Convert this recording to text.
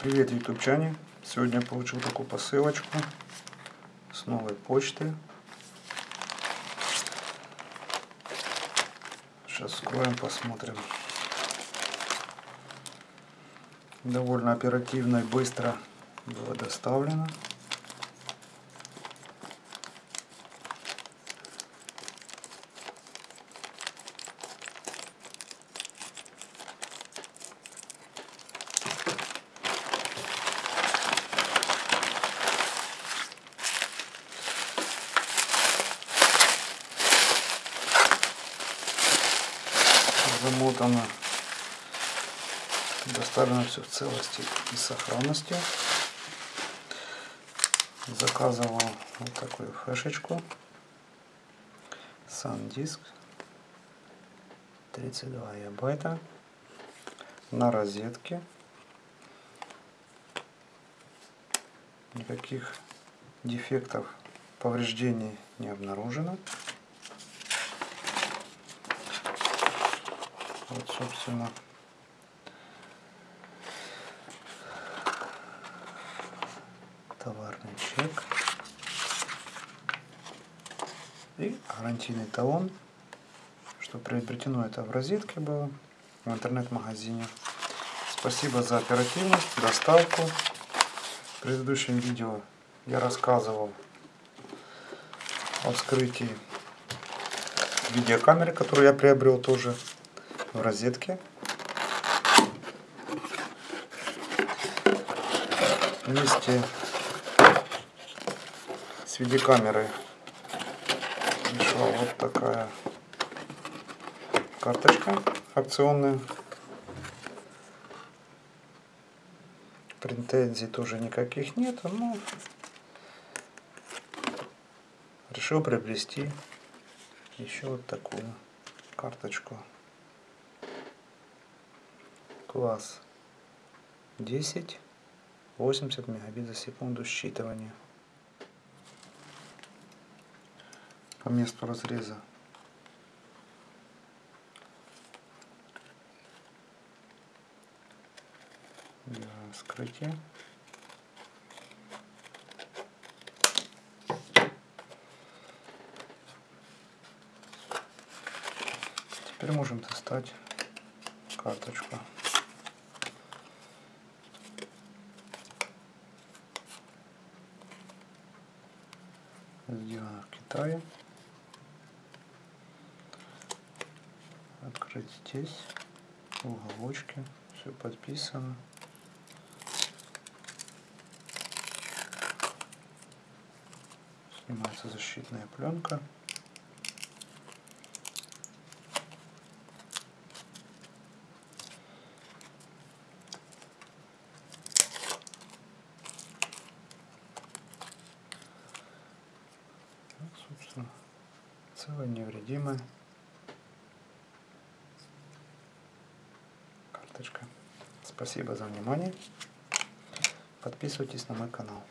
Привет, ютубчане! Сегодня я получил такую посылочку с новой почты. Сейчас вскроем, посмотрим. Довольно оперативно и быстро было доставлено. Замотано. Доставлено все в целости и сохранности. Заказывал вот такую флешечку. SanDisk 32 гигабайта на розетке. Никаких дефектов, повреждений не обнаружено. Вот, собственно, товарный чек и гарантийный талон, что приобретено это в розетке было, в интернет-магазине. Спасибо за оперативность, доставку. В предыдущем видео я рассказывал о вскрытии видеокамеры, которую я приобрел тоже в розетке. Вместе с видеокамерой пришла вот такая карточка акционная. Претензий тоже никаких нет, но решил приобрести еще вот такую карточку класс. 10 80 мегабит за секунду считывания. По месту разреза. Для вскрытия теперь можем достать карточку сделано в Китае. Открыть здесь, в уголочке, все подписано. Снимается защитная пленка. Собственно, целая невредимая карточка. Спасибо за внимание. Подписывайтесь на мой канал.